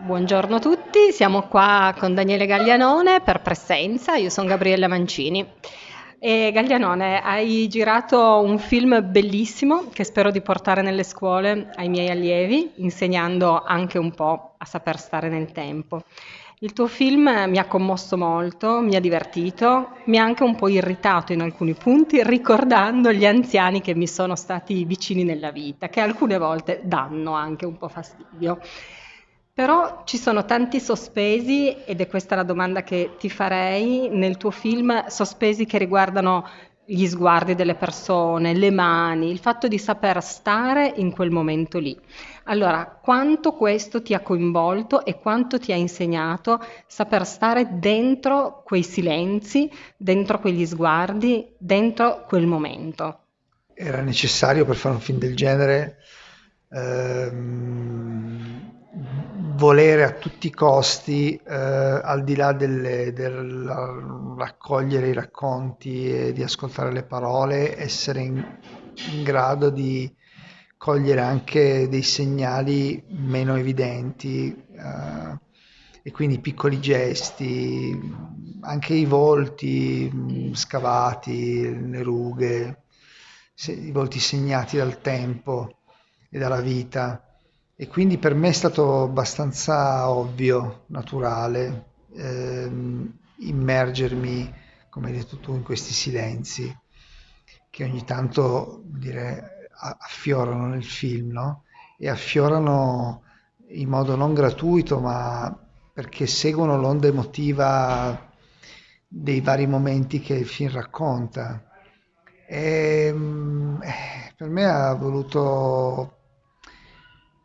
Buongiorno a tutti, siamo qua con Daniele Gaglianone per Presenza, io sono Gabriella Mancini. E Gaglianone, hai girato un film bellissimo che spero di portare nelle scuole ai miei allievi, insegnando anche un po' a saper stare nel tempo. Il tuo film mi ha commosso molto, mi ha divertito, mi ha anche un po' irritato in alcuni punti, ricordando gli anziani che mi sono stati vicini nella vita, che alcune volte danno anche un po' fastidio. Però ci sono tanti sospesi, ed è questa la domanda che ti farei, nel tuo film, sospesi che riguardano gli sguardi delle persone, le mani, il fatto di saper stare in quel momento lì. Allora, quanto questo ti ha coinvolto e quanto ti ha insegnato saper stare dentro quei silenzi, dentro quegli sguardi, dentro quel momento? Era necessario per fare un film del genere ehm, volere a tutti i costi, eh, al di là del raccogliere i racconti e di ascoltare le parole, essere in, in grado di cogliere anche dei segnali meno evidenti eh, e quindi piccoli gesti, anche i volti mm, scavati, le rughe, i volti segnati dal tempo e dalla vita e quindi per me è stato abbastanza ovvio, naturale, ehm, immergermi, come hai detto tu, in questi silenzi che ogni tanto dire, affiorano nel film, no? E affiorano in modo non gratuito, ma perché seguono l'onda emotiva dei vari momenti che il film racconta. E, ehm, eh, per me ha voluto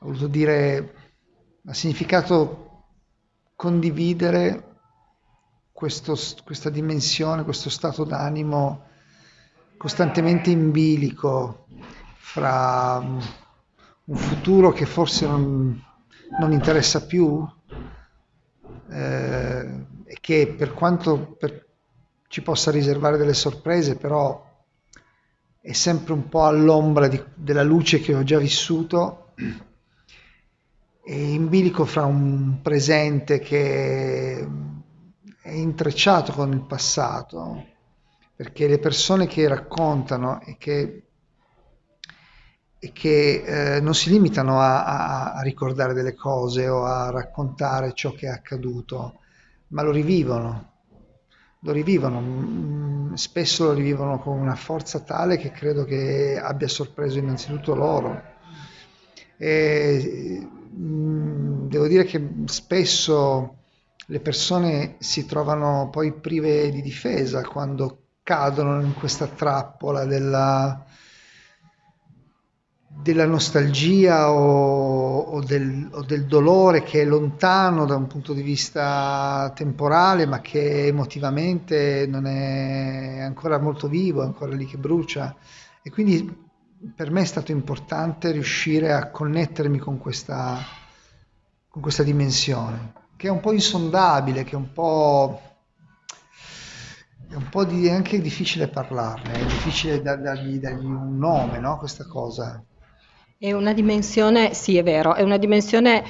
ha voluto dire, ha significato condividere questo, questa dimensione, questo stato d'animo costantemente in bilico fra un futuro che forse non, non interessa più eh, e che per quanto per, ci possa riservare delle sorprese, però è sempre un po' all'ombra di, della luce che ho già vissuto in bilico fra un presente che è intrecciato con il passato, perché le persone che raccontano e che, e che eh, non si limitano a, a, ricordare delle cose o a raccontare ciò che è accaduto, ma lo rivivono, lo rivivono, mm, spesso lo rivivono con una forza tale che credo che abbia sorpreso innanzitutto loro. E, devo dire che spesso le persone si trovano poi prive di difesa quando cadono in questa trappola della, della nostalgia o, o, del, o, del, dolore che è lontano da un punto di vista temporale ma che emotivamente non è ancora molto vivo, è ancora lì che brucia. E quindi per me è stato importante riuscire a connettermi con questa, con questa dimensione, che è un po' insondabile, che è un po'... È un po' di, anche difficile parlarne, è difficile dargli, dargli un nome, no? Questa cosa. È una dimensione, sì è vero, è una dimensione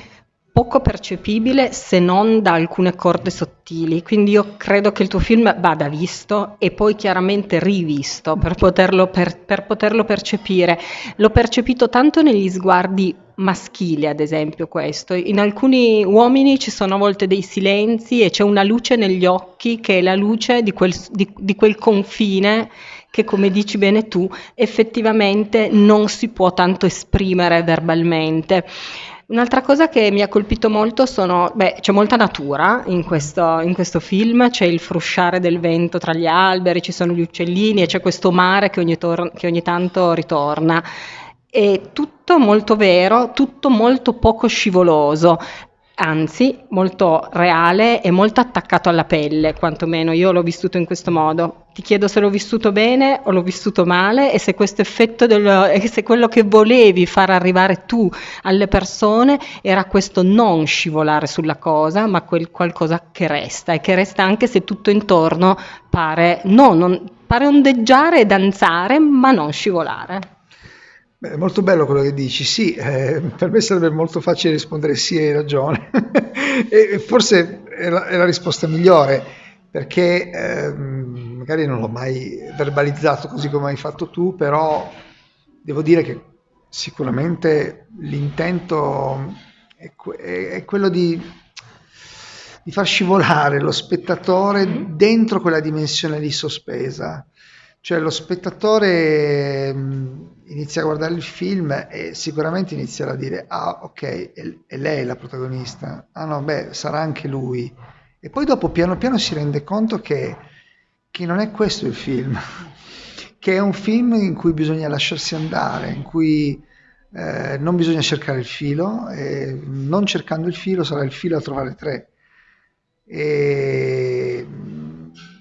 poco percepibile se non da alcune corde sottili, quindi io credo che il tuo film vada visto e poi chiaramente rivisto per poterlo, per, per poterlo percepire. L'ho percepito tanto negli sguardi maschili, ad esempio, questo. In alcuni uomini ci sono a volte dei silenzi e c'è una luce negli occhi che è la luce di quel, di, di quel confine che, come dici bene tu, effettivamente non si può tanto esprimere verbalmente. Un'altra cosa che mi ha colpito molto sono, beh, c'è molta natura in questo, in questo, film, c'è il frusciare del vento tra gli alberi, ci sono gli uccellini e c'è questo mare che ogni, tor- che ogni tanto ritorna. È tutto molto vero, tutto molto poco scivoloso anzi molto reale e molto attaccato alla pelle, quantomeno io l'ho vissuto in questo modo. Ti chiedo se l'ho vissuto bene o l'ho vissuto male e se questo effetto, del, se quello che volevi far arrivare tu alle persone era questo non scivolare sulla cosa, ma quel qualcosa che resta e che resta anche se tutto intorno pare, no, non, pare ondeggiare e danzare, ma non scivolare. Beh, è molto bello quello che dici, sì, eh, per me sarebbe molto facile rispondere sì, hai ragione, e forse è la, è la, risposta migliore, perché eh, magari non l'ho mai verbalizzato così come hai fatto tu, però devo dire che sicuramente l'intento è, è quello di, di, far scivolare lo spettatore mm-hmm. dentro quella dimensione di sospesa. Cioè lo spettatore inizia a guardare il film e sicuramente inizierà a dire ah ok è, lei la protagonista. Ah no beh sarà anche lui. E poi dopo piano piano si rende conto che, che non è questo il film che è un film in cui bisogna lasciarsi andare in cui eh, non bisogna cercare il filo e non cercando il filo sarà il filo a trovare tre. E,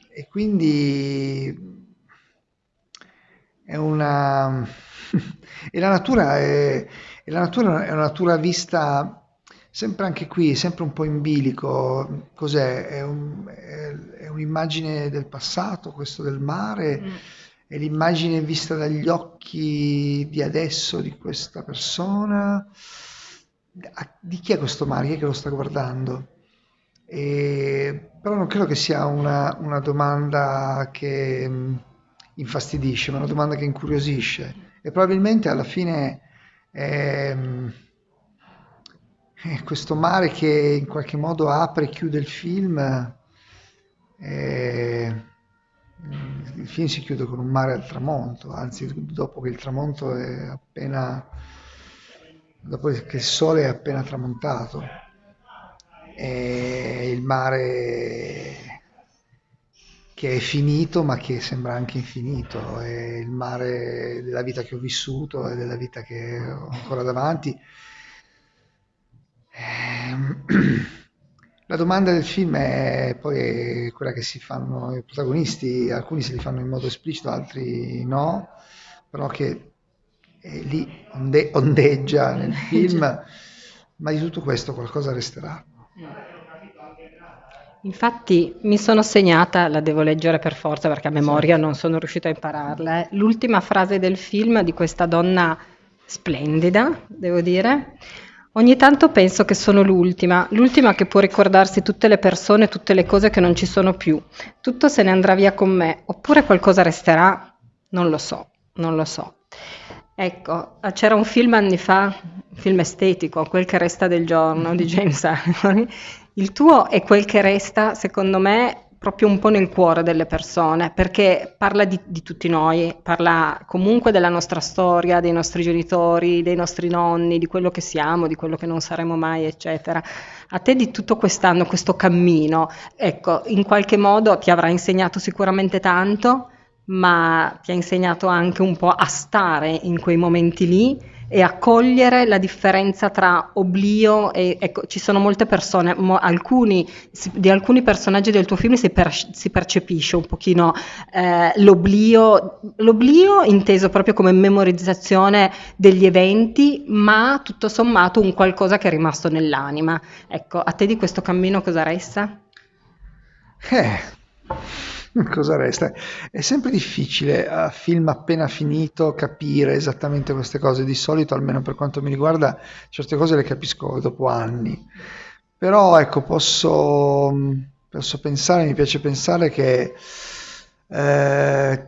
e quindi è una e la natura è, e la natura è una natura vista sempre anche qui, sempre un po' in bilico. Cos'è? È, un, è, è un'immagine del passato, questo del mare, mm. è l'immagine vista dagli occhi di adesso di questa persona. Di chi è questo mare? Chi è che lo sta guardando? E, però non credo che sia una, una domanda che infastidisce, ma una domanda che incuriosisce e probabilmente alla fine è, è questo mare che in qualche modo apre e chiude il film. È, il film si chiude con un mare al tramonto, anzi dopo che il tramonto è appena dopo che il sole è appena tramontato e il mare che è finito ma che sembra anche infinito, è il mare della vita che ho vissuto e della vita che ho ancora davanti. Ehm, la domanda del film è poi quella che si fanno i protagonisti, alcuni se li fanno in modo esplicito, altri no, però che lì onde- ondeggia nel film, ma di tutto questo qualcosa resterà. Infatti mi sono segnata, la devo leggere per forza perché a memoria non sono riuscita a impararla, eh, l'ultima frase del film di questa donna splendida, devo dire. Ogni tanto penso che sono l'ultima, l'ultima che può ricordarsi tutte le persone, tutte le cose che non ci sono più. Tutto se ne andrà via con me, oppure qualcosa resterà? Non lo so, non lo so. Ecco, c'era un film anni fa, un film estetico, Quel che resta del giorno di James Ivory, il tuo è quel che resta, secondo me, proprio un po' nel cuore delle persone, perché parla di, di, tutti noi, parla comunque della nostra storia, dei nostri genitori, dei nostri nonni, di quello che siamo, di quello che non saremo mai, eccetera. A te di tutto quest'anno, questo cammino, ecco, in qualche modo ti avrà insegnato sicuramente tanto, ma ti ha insegnato anche un po' a stare in quei momenti lì e a cogliere la differenza tra oblio e ecco, ci sono molte persone, mo, alcuni, di alcuni personaggi del tuo film si, per, si percepisce un pochino eh, l'oblio, l'oblio inteso proprio come memorizzazione degli eventi, ma tutto sommato un qualcosa che è rimasto nell'anima. Ecco, a te di questo cammino cosa resta? Eh Cosa resta? È sempre difficile a film appena finito capire esattamente queste cose. Di solito, almeno per quanto mi riguarda, certe cose le capisco dopo anni. Però ecco, posso, posso pensare, mi piace pensare che, eh,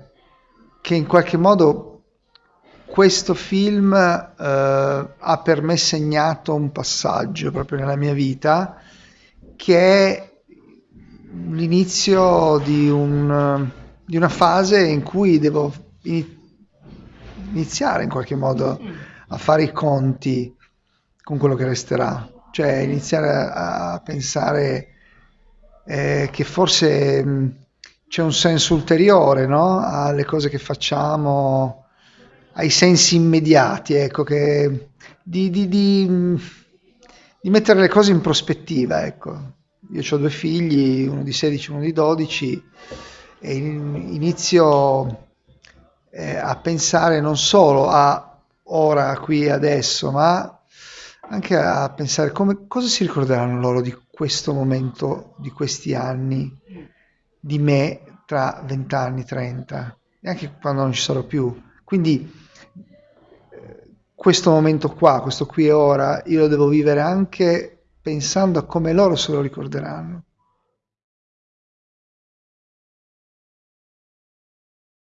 che in qualche modo questo film eh, ha per me segnato un passaggio proprio nella mia vita che è l'inizio di, un, di, una fase in cui devo iniziare in qualche modo a fare i conti con quello che resterà, cioè iniziare a, a pensare eh, che forse mh, c'è un senso ulteriore no? alle cose che facciamo, ai sensi immediati, ecco, che, di, di, di, di mettere le cose in prospettiva, ecco. Io ho due figli, uno di 16 e uno di 12, e inizio eh, a pensare non solo a ora, qui, adesso, ma anche a pensare come, cosa si ricorderanno loro di questo momento, di questi anni, di me tra 20 anni, 30, e anche quando non ci sarò più. Quindi eh, questo momento qua, questo qui e ora, io lo devo vivere anche pensando a come loro se lo ricorderanno.